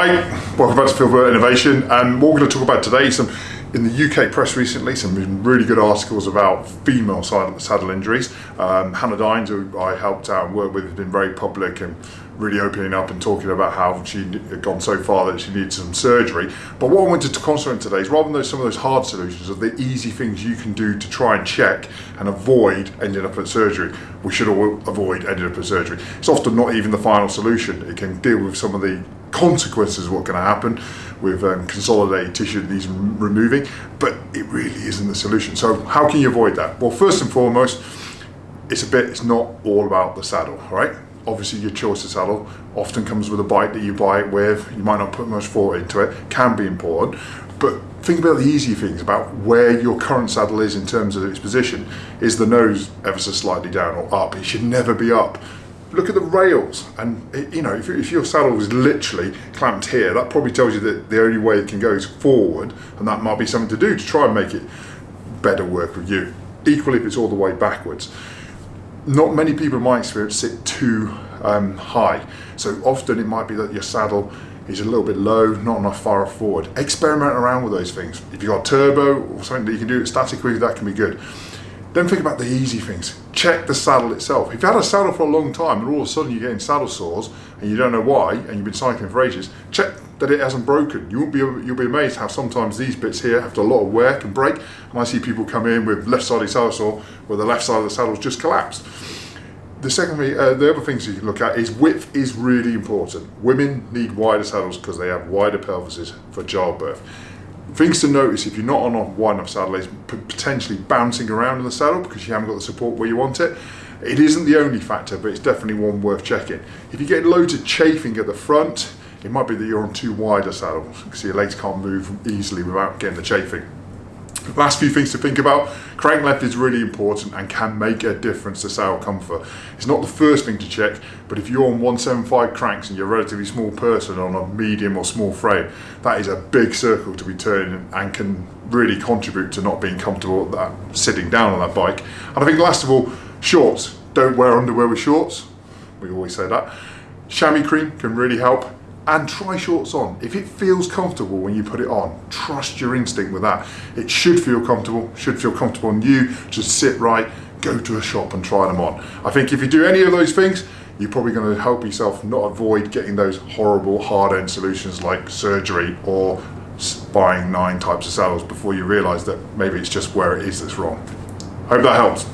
Hi, welcome back to Phil Burt Innovation and what we're going to talk about today is some in the UK press recently some really good articles about female saddle injuries. Um, Hannah Dines, who I helped out and worked with, has been very public and really opening up and talking about how she had gone so far that she needed some surgery. But what I wanted to concentrate today is rather than those, some of those hard solutions of the easy things you can do to try and check and avoid ending up at surgery, we should all avoid ending up at surgery. It's often not even the final solution. It can deal with some of the consequences of going to happen with um, consolidated tissue that needs removing, but it really isn't the solution. So how can you avoid that? Well, first and foremost, it's a bit, it's not all about the saddle, right? Obviously your choice of saddle often comes with a bike that you buy it with, you might not put much thought into it, can be important, but think about the easy things about where your current saddle is in terms of its position. Is the nose ever so slightly down or up? It should never be up. Look at the rails. And you know if, if, your saddle was literally clamped here that probably tells you that the only way it can go is forward. And that might be something to do to try and make it better work with you. Equally if it's all the way backwards. Not many people in my experience sit too um, high so often it might be that your saddle is a little bit low not enough far forward experiment around with those things if you've got turbo or something that you can do it statically that can be good then think about the easy things. Check the saddle itself. If you've had a saddle for a long time and all of a sudden you're getting saddle sores and you don't know why and you've been cycling for ages, check that it hasn't broken. You won't be you'll be amazed how sometimes these bits here after a lot of wear can break. And I see people come in with left-sided saddle sore where the left side of the saddle's just collapsed. The second, uh, the other things you can look at is width is really important. Women need wider saddles because they have wider pelvises for childbirth. Things to notice if you're not on a wide enough saddle is potentially bouncing around in the saddle because you haven't got the support where you want it. It isn't the only factor, but it's definitely one worth checking. If you get loads of chafing at the front, it might be that you're on too wide a saddle because your legs can't move easily without getting the chafing. Last few things to think about. Crank length is really important and can make a difference to sail comfort. It's not the first thing to check, but if you're on 175 cranks and you're a relatively small person on a medium or small frame, that is a big circle to be turning and can really contribute to not being comfortable that, sitting down on that bike. And I think last of all, shorts. Don't wear underwear with shorts. We always say that. Chamois cream can really help and try shorts on. If it feels comfortable when you put it on, trust your instinct with that. It should feel comfortable, should feel comfortable on you, just sit right, go to a shop and try them on. I think if you do any of those things, you're probably going to help yourself not avoid getting those horrible hard end solutions like surgery or buying nine types of saddles before you realize that maybe it's just where it is that's wrong. Hope that helps.